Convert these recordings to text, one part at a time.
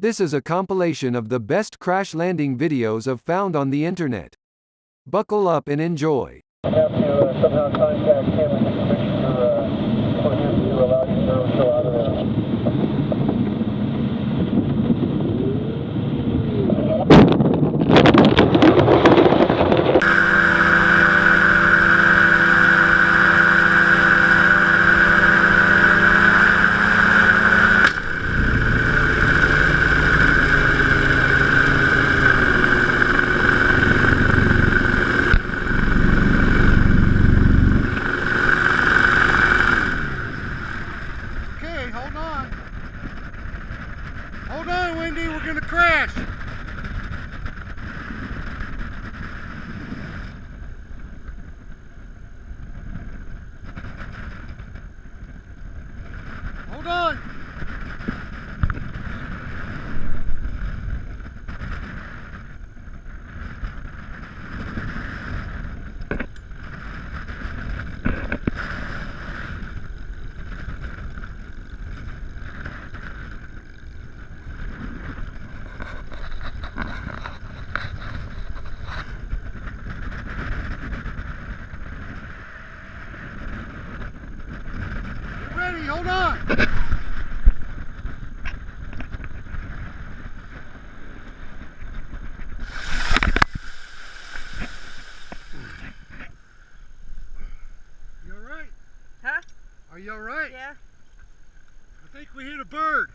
This is a compilation of the best crash landing videos I've found on the internet. Buckle up and enjoy. have to uh, somehow contact him and get permission for, uh, for him to allow you to show out of there. Okay, hold on. Hold on, Wendy, we're gonna crash. Hold on. Get ready, hold on. You all right? Huh? Are you all right? Yeah. I think we hit a bird.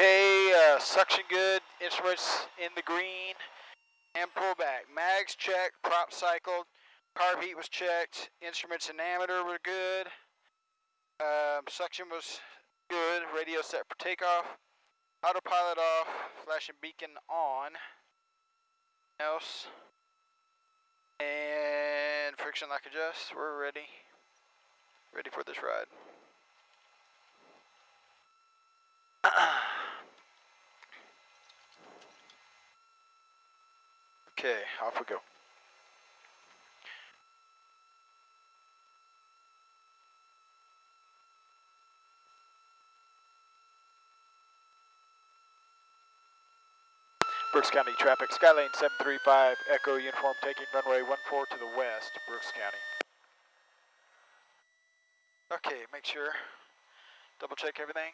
Okay, uh, suction good, instruments in the green, and pull back. Mags checked, prop cycled, carb heat was checked, instruments and ammeter were good, um, suction was good, radio set for takeoff, autopilot off, flashing beacon on, else, and friction lock adjust, we're ready, ready for this ride. Okay, off we go. Brooks County traffic, Skylane 735, Echo Uniform taking runway 14 to the west, Brooks County. Okay, make sure, double check everything.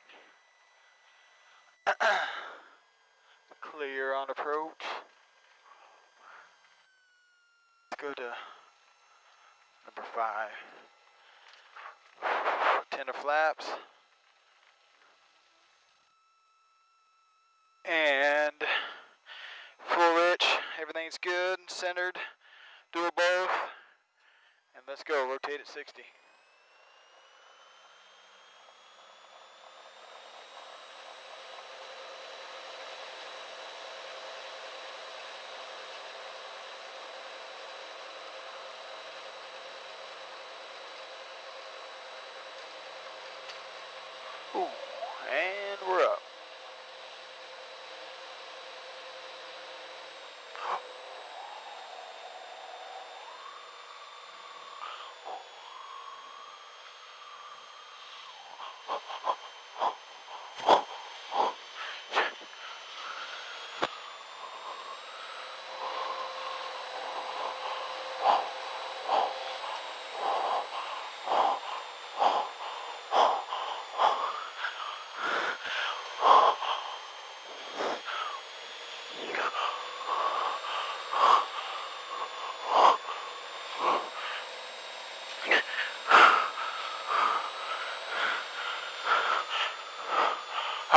Clear on approach. Go to number five. Tender flaps. And full rich, everything's good, centered, do both. And let's go, rotate at 60. And we're up.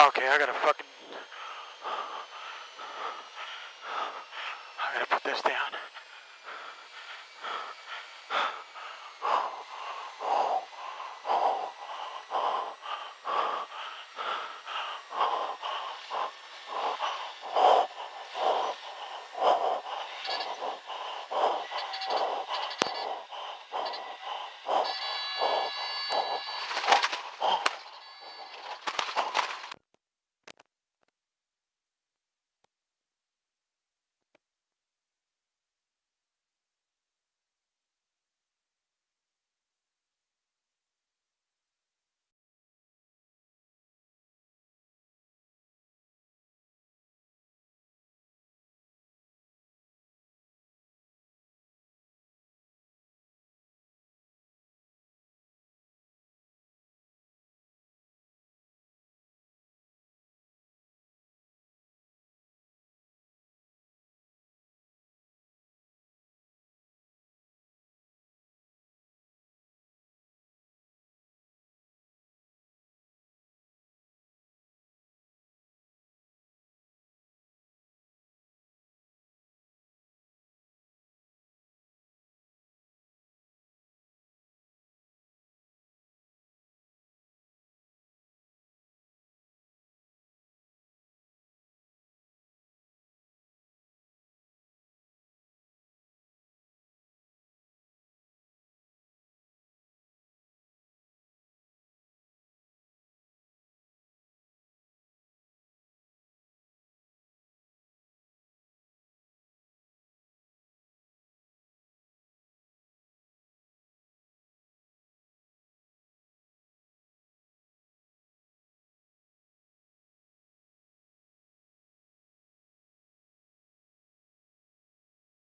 Okay, I gotta fucking. I gotta put this down.